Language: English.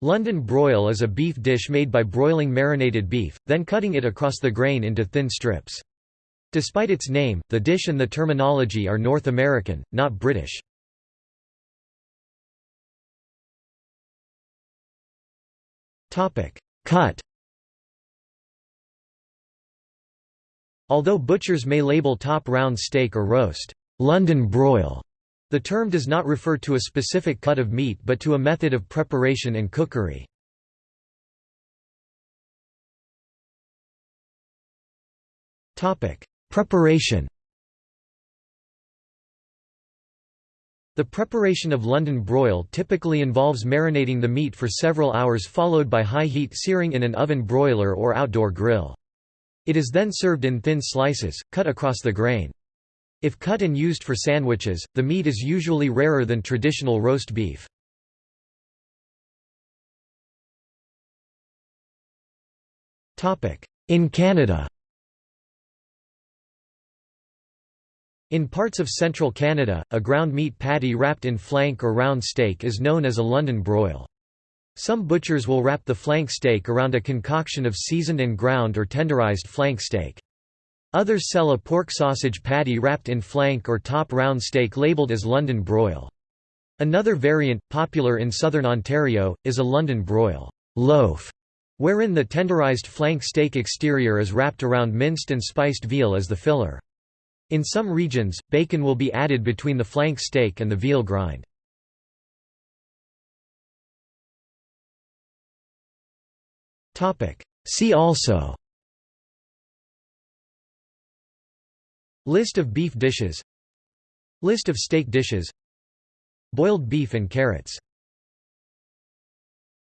London broil is a beef dish made by broiling marinated beef, then cutting it across the grain into thin strips. Despite its name, the dish and the terminology are North American, not British. Cut Although butchers may label top round steak or roast, London broil, the term does not refer to a specific cut of meat but to a method of preparation and cookery. Preparation The preparation of London broil typically involves marinating the meat for several hours followed by high-heat searing in an oven broiler or outdoor grill. It is then served in thin slices, cut across the grain. If cut and used for sandwiches, the meat is usually rarer than traditional roast beef. In Canada In parts of central Canada, a ground meat patty wrapped in flank or round steak is known as a London broil. Some butchers will wrap the flank steak around a concoction of seasoned and ground or tenderized flank steak. Others sell a pork sausage patty wrapped in flank or top round steak labelled as London broil. Another variant, popular in southern Ontario, is a London broil loaf, wherein the tenderized flank steak exterior is wrapped around minced and spiced veal as the filler. In some regions, bacon will be added between the flank steak and the veal grind. See also List of beef dishes. List of steak dishes. Boiled beef and carrots